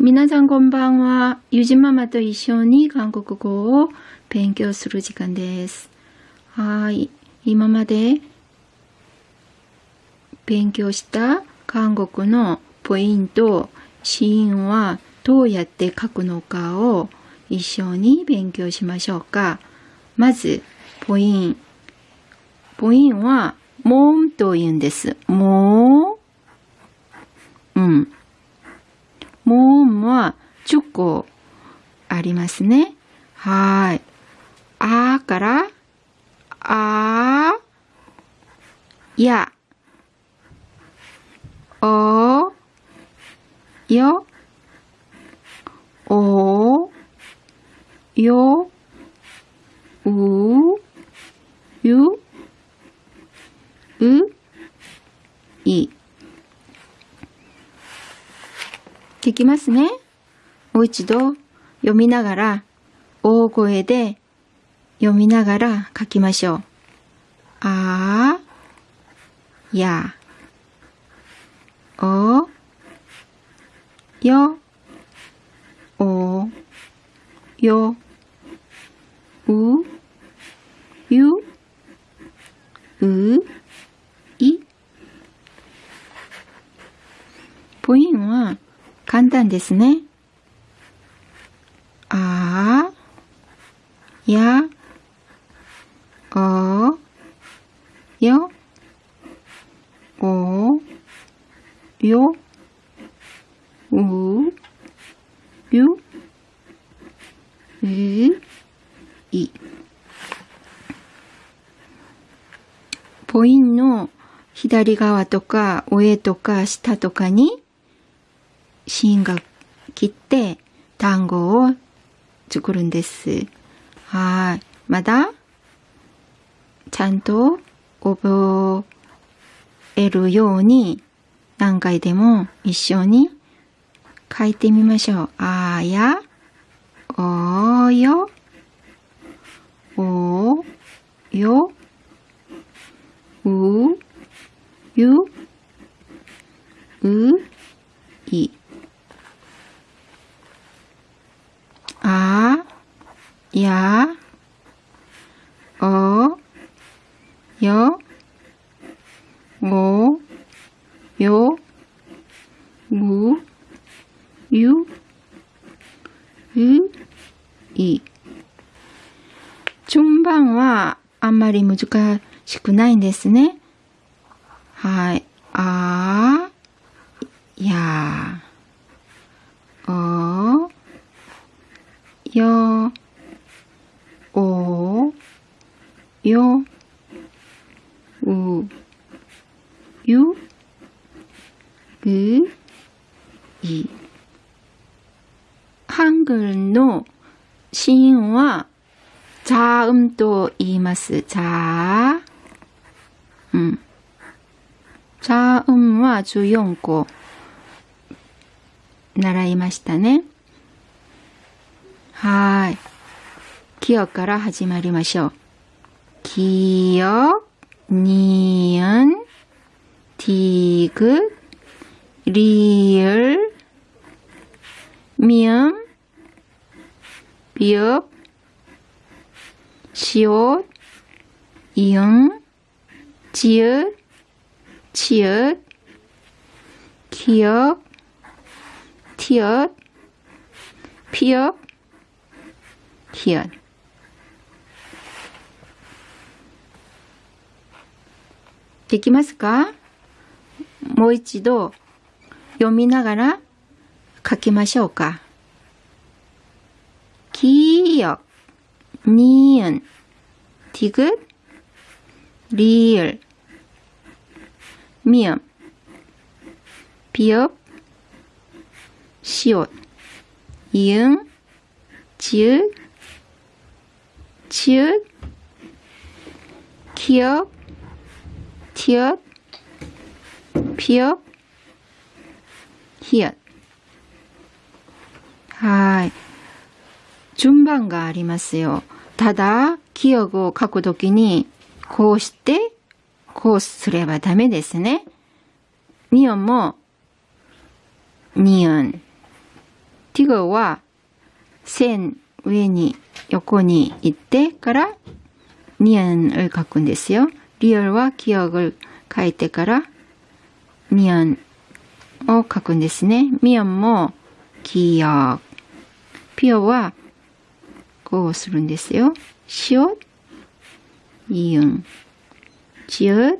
皆さんこんばんは。ゆじママと一緒に韓国語を勉強する時間です。はい。今まで勉強した韓国のポイント、シーンはどうやって書くのかを一緒に勉強しましょうか。まず、ポイン。ポインは、モンと言うんです。モーうん。モーンは10個ありますね。はい。あから、あ、や、お、よ、お、よ、う、ゆ、う、い。聞きますね。もう一度読みながら、大声で読みながら書きましょう。あ、や、お、よ、お、よ、う、ゆ、う、い。ポインは簡単ですね。あ、や、お、よ、お、よ、う、ゆ、う、い。ポインの左側とか上とか下とかに芯が切って単語を作るんです。はい。まだちゃんと覚えるように何回でも一緒に書いてみましょう。あや、およ、およ、う、ゆ、う、い。あ、や、お、よ、お、よ、う、ゆ、う、い。順番はあんまり難しくないんですね。はい。あ、や、お、 よ、お、よ、う、ゆ、う、い。한글の子音は자음と言います。자、うん。자음は14個習いましたね。 아, 기억가라 하지 말이 마셔. 기억, 니은, 디귿, 리을, 미음, 비읍, 시옷, 이응, 지읒, 치읒, 기억, 티읒, 피읍, 히읗. できますかもう一度読みながら書きましょうか。기역、니은、디귿、리을、 미음, 비읍, 시옷, 이응, 지읒, 치읒, 기역, 티읕, 피읕, 히읗. はい。順番がありますよ。ただ、記憶を書くときに、こうして、こうすればダメですね。ニオンも、ニオン。 ティグは線 上に横に行ってからニアンを書くんですよ。リアルは記憶書いてからミアンを書くんですね。ミアンも記憶。ピオはこうするんですよ。しお、イユン、ちゅう、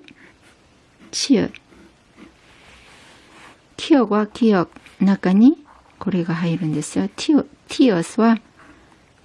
ちゅう。記憶は記憶。中にこれが入るんですよ。ティオ、ティオスは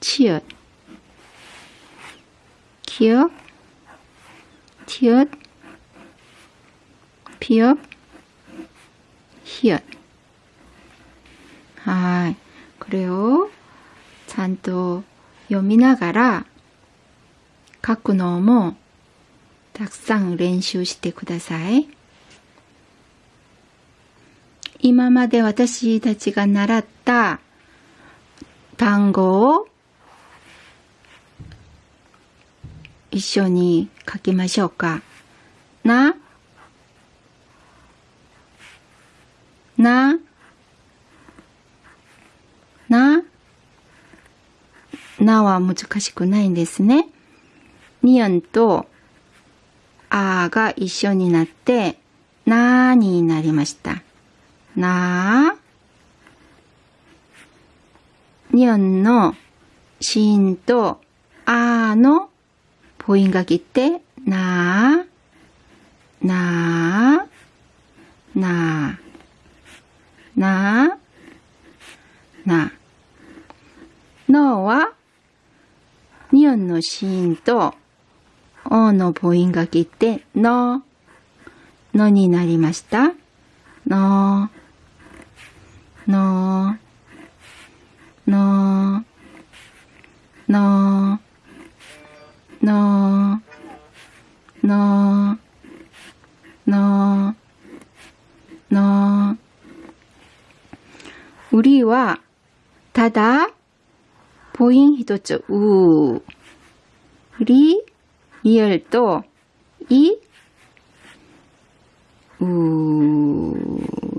치 읒、 기 억、 티 읒、 피 업、 히 읒。 はい。これをちゃんと読みながら書くのもたくさん練習してください。今まで私たちが習った単語を 一緒に書きましょうか。な、な、な、なは難しくないんですね。ニアンとあが一緒になって、なーになりました。な？ー。ニアンのシーンとあの母音が切って、なー、なー、なー、なー、なー。のはニオンのシーンと、おの母音が切って、の、のになりました。の、の、の、の、 너, 너, 너, 너. 우리와 다다 보잉 히도츠 우 우리 이열도 이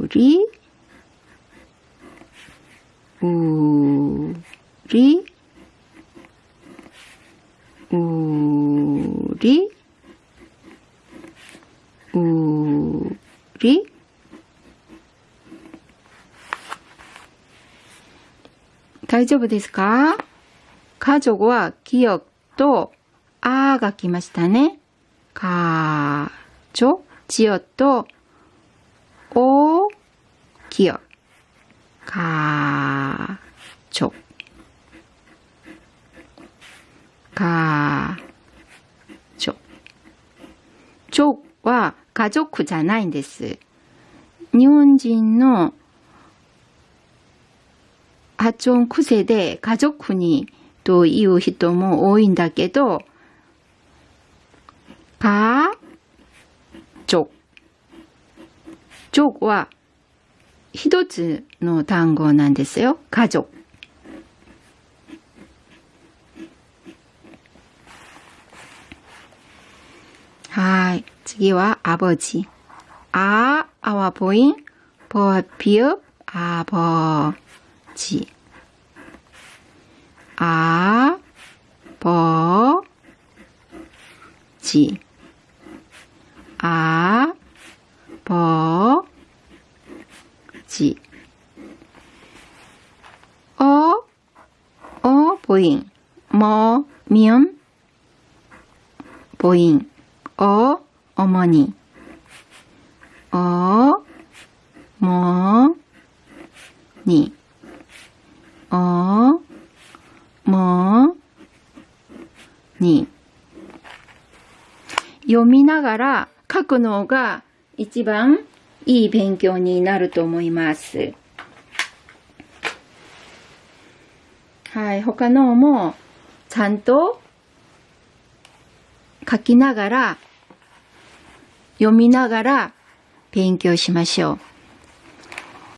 우리 우리 大丈夫ですか？家族は記憶とあが来ましたね。か、ちょ、ちよと、お、きよ。か、ちょ。か、ちょ。ちょは家族じゃないんです。日本人の発音癖で家族にという人も多いんだけど、か、ちょ。ちょは一つの単語なんですよ。家族。はい。次はあぼじ。あ、あわぼいん、ぼぴゅ、あぼ じ。아, 버, 지. 아, 버, 지. 어, 어, 보인. 뭐, 미음, 보인. 어, 어머니. 어, 뭐, 니. 어, もに読みながら書くのが一番いい勉強になると思います。はい、他のもちゃんと書きながら、読みながら勉強しましょう。